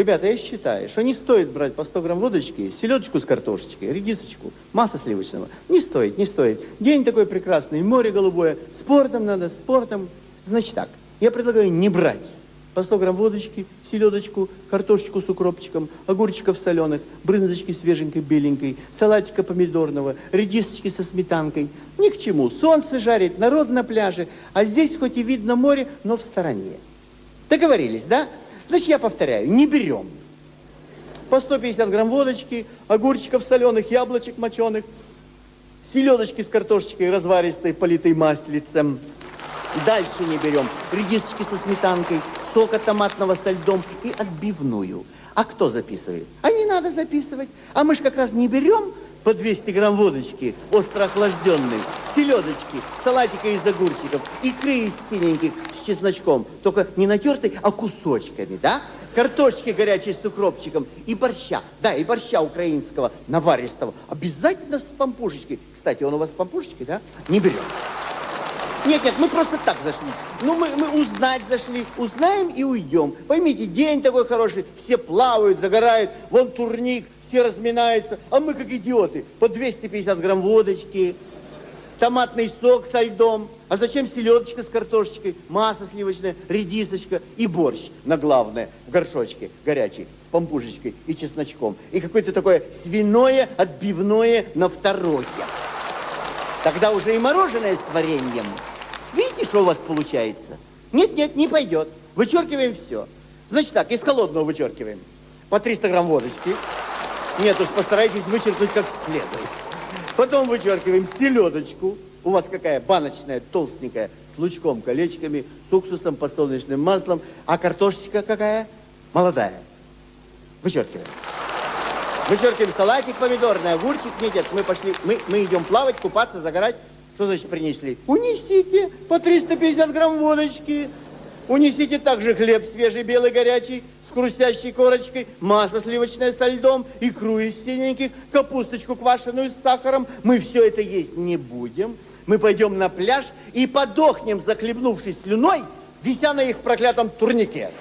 Ребята, я считаю, что не стоит брать по 100 грамм водочки, селедочку с картошечкой, редисочку, масло сливочного. Не стоит, не стоит. День такой прекрасный, море голубое. Спортом надо, спортом. Значит так, я предлагаю не брать по 100 грамм водочки, селедочку, картошечку с укропчиком, огурчиков соленых, брынзочки свеженькой, беленькой, салатика помидорного, редисочки со сметанкой. Ни к чему. Солнце жарит, народ на пляже, а здесь хоть и видно море, но в стороне. Договорились, да? Значит, я повторяю, не берем. По 150 грамм водочки, огурчиков соленых, яблочек моченых, селедочки с картошечкой разваристой, политой маслицем. Дальше не берем редисочки со сметанкой, сока томатного со льдом и отбивную. А кто записывает? А не надо записывать. А мы же как раз не берем по 200 грамм водочки, остро охлажденной, селедочки, салатика из огурчиков, икры из синеньких с чесночком, только не натертой, а кусочками, да? Картошки горячей с укропчиком и борща, да, и борща украинского, наваристого, обязательно с пампушечкой. Кстати, он у вас с пампушечкой, да? Не берем. Нет, нет, мы просто так зашли. Ну, мы, мы узнать зашли. Узнаем и уйдем. Поймите, день такой хороший, все плавают, загорают, вон турник, все разминаются, а мы как идиоты. По 250 грамм водочки, томатный сок со льдом. А зачем селедочка с картошечкой, масло сливочное, редисочка и борщ на главное в горшочке горячий с пампушечкой и чесночком. И какое-то такое свиное отбивное на второе. Тогда уже и мороженое с вареньем. Видите, что у вас получается? Нет, нет, не пойдет. Вычеркиваем все. Значит так, из холодного вычеркиваем. По 300 грамм водочки. Нет уж, постарайтесь вычеркнуть как следует. Потом вычеркиваем селедочку. У вас какая? Баночная, толстенькая, с лучком, колечками, с уксусом, подсолнечным маслом. А картошечка какая? Молодая. Вычеркиваем. Вычеркиваем салатик помидорный, огурчик. Нет, мы пошли, мы, мы идем плавать, купаться, загорать. Что значит принесли? Унесите по 350 грамм водочки. Унесите также хлеб свежий, белый, горячий, с хрустящей корочкой, масло сливочное со льдом, икру из синеньких, капусточку квашеную с сахаром. Мы все это есть не будем. Мы пойдем на пляж и подохнем, захлебнувшись слюной, вися на их проклятом турнике.